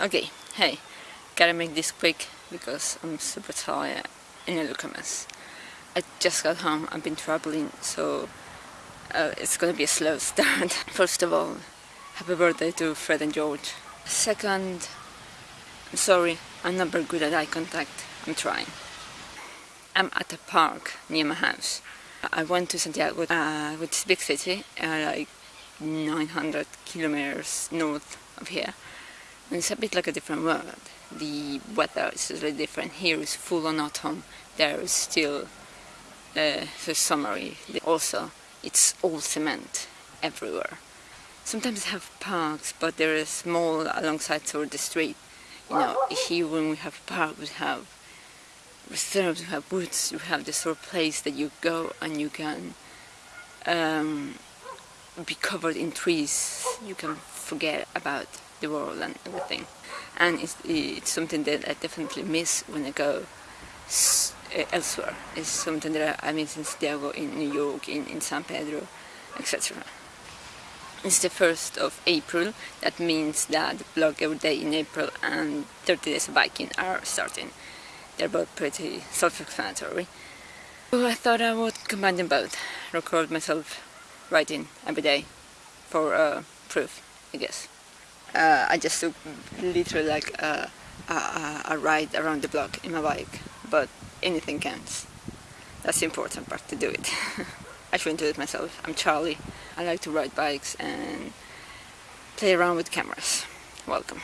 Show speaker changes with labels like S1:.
S1: Okay, hey, gotta make this quick because I'm super tired and I look a mess. I just got home, I've been traveling, so uh, it's gonna be a slow start. First of all, happy birthday to Fred and George. Second, I'm sorry, I'm not very good at eye contact, I'm trying. I'm at a park near my house. I went to Santiago, uh, which is a big city, uh, like 900 kilometers north of here. It's a bit like a different world. The weather is really different. Here is full on autumn. There is still uh, so summery. Also, it's all cement everywhere. Sometimes they have parks, but they're small alongside toward the street. You know, here when we have park, we have reserves, we have woods, we have the sort of place that you go and you can um, be covered in trees. You can forget about the world and everything. And it's, it's something that I definitely miss when I go uh, elsewhere. It's something that I miss in Santiago, in New York, in, in San Pedro, etc. It's the 1st of April, that means that the blog every day in April and 30 days of biking are starting. They're both pretty self-explanatory. So I thought I would combine them both, record myself writing every day for uh, proof, I guess uh, I just took literally like a, a, a, ride around the block in my bike but anything counts. That's the important part to do it. I shouldn't do it myself. I'm Charlie. I like to ride bikes and play around with cameras. Welcome